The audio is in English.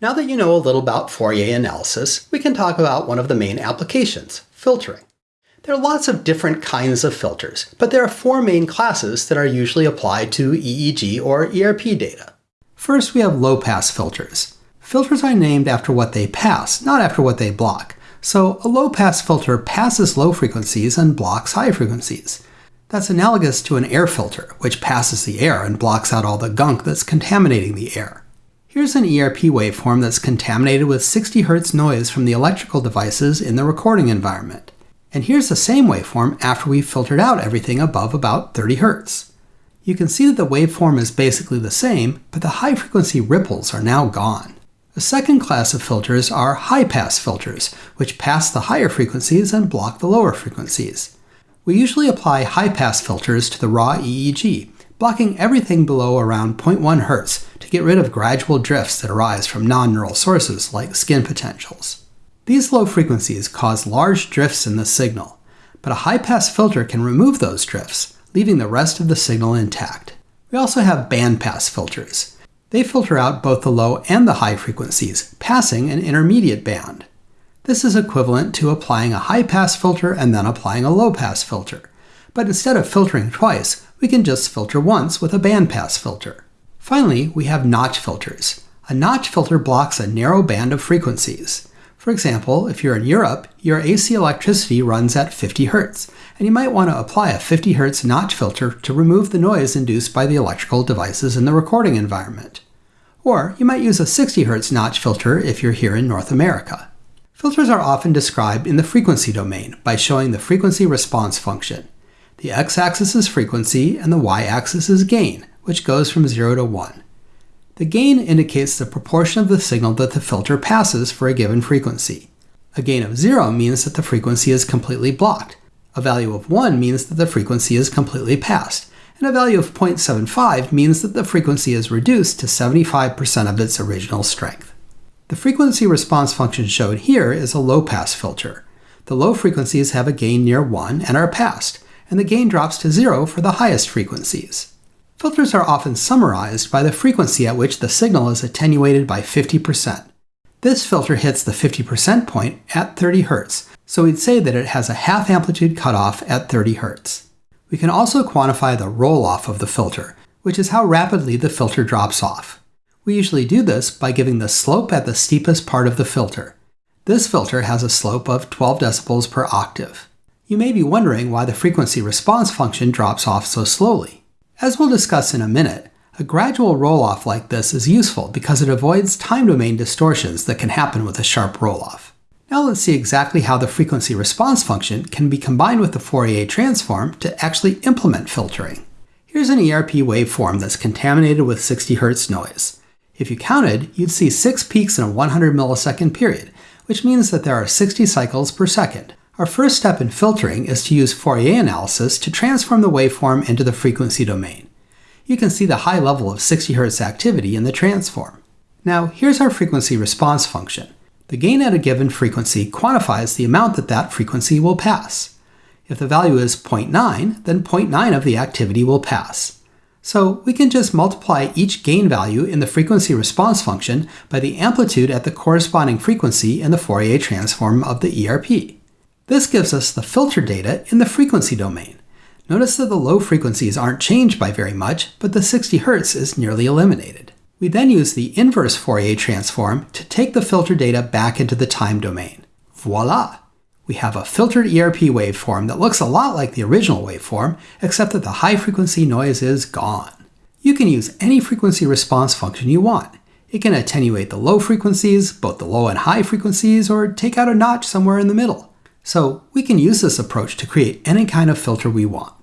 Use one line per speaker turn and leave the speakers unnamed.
Now that you know a little about Fourier analysis, we can talk about one of the main applications, filtering. There are lots of different kinds of filters, but there are four main classes that are usually applied to EEG or ERP data. First, we have low-pass filters. Filters are named after what they pass, not after what they block. So a low-pass filter passes low frequencies and blocks high frequencies. That's analogous to an air filter, which passes the air and blocks out all the gunk that's contaminating the air. Here's an ERP waveform that's contaminated with 60 Hz noise from the electrical devices in the recording environment. And here's the same waveform after we've filtered out everything above about 30 Hz. You can see that the waveform is basically the same, but the high frequency ripples are now gone. The second class of filters are high-pass filters, which pass the higher frequencies and block the lower frequencies. We usually apply high-pass filters to the raw EEG, blocking everything below around 0.1 Hz to get rid of gradual drifts that arise from non-neural sources like skin potentials. These low frequencies cause large drifts in the signal, but a high-pass filter can remove those drifts, leaving the rest of the signal intact. We also have bandpass filters. They filter out both the low and the high frequencies, passing an intermediate band. This is equivalent to applying a high-pass filter and then applying a low-pass filter. But instead of filtering twice, we can just filter once with a bandpass filter. Finally, we have notch filters. A notch filter blocks a narrow band of frequencies. For example, if you're in Europe, your AC electricity runs at 50 Hz, and you might want to apply a 50 Hz notch filter to remove the noise induced by the electrical devices in the recording environment. Or you might use a 60 Hz notch filter if you're here in North America. Filters are often described in the frequency domain by showing the frequency response function. The x-axis is frequency and the y-axis is gain, which goes from 0 to 1. The gain indicates the proportion of the signal that the filter passes for a given frequency. A gain of 0 means that the frequency is completely blocked. A value of 1 means that the frequency is completely passed. And a value of 0.75 means that the frequency is reduced to 75% of its original strength. The frequency response function shown here is a low-pass filter. The low frequencies have a gain near 1 and are passed, and the gain drops to 0 for the highest frequencies. Filters are often summarized by the frequency at which the signal is attenuated by 50%. This filter hits the 50% point at 30 Hz, so we'd say that it has a half amplitude cutoff at 30 Hz. We can also quantify the roll-off of the filter, which is how rapidly the filter drops off. We usually do this by giving the slope at the steepest part of the filter. This filter has a slope of 12 decibels per octave. You may be wondering why the frequency response function drops off so slowly. As we'll discuss in a minute, a gradual roll-off like this is useful because it avoids time domain distortions that can happen with a sharp roll-off. Now let's see exactly how the frequency response function can be combined with the Fourier transform to actually implement filtering. Here's an ERP waveform that's contaminated with 60 Hz noise. If you counted, you'd see 6 peaks in a 100 millisecond period, which means that there are 60 cycles per second. Our first step in filtering is to use Fourier analysis to transform the waveform into the frequency domain. You can see the high level of 60 Hz activity in the transform. Now, here's our frequency response function. The gain at a given frequency quantifies the amount that that frequency will pass. If the value is 0.9, then 0.9 of the activity will pass. So we can just multiply each gain value in the frequency response function by the amplitude at the corresponding frequency in the Fourier transform of the ERP. This gives us the filter data in the frequency domain. Notice that the low frequencies aren't changed by very much, but the 60 Hz is nearly eliminated. We then use the inverse Fourier transform to take the filter data back into the time domain. Voila! We have a filtered ERP waveform that looks a lot like the original waveform, except that the high frequency noise is gone. You can use any frequency response function you want. It can attenuate the low frequencies, both the low and high frequencies, or take out a notch somewhere in the middle. So we can use this approach to create any kind of filter we want.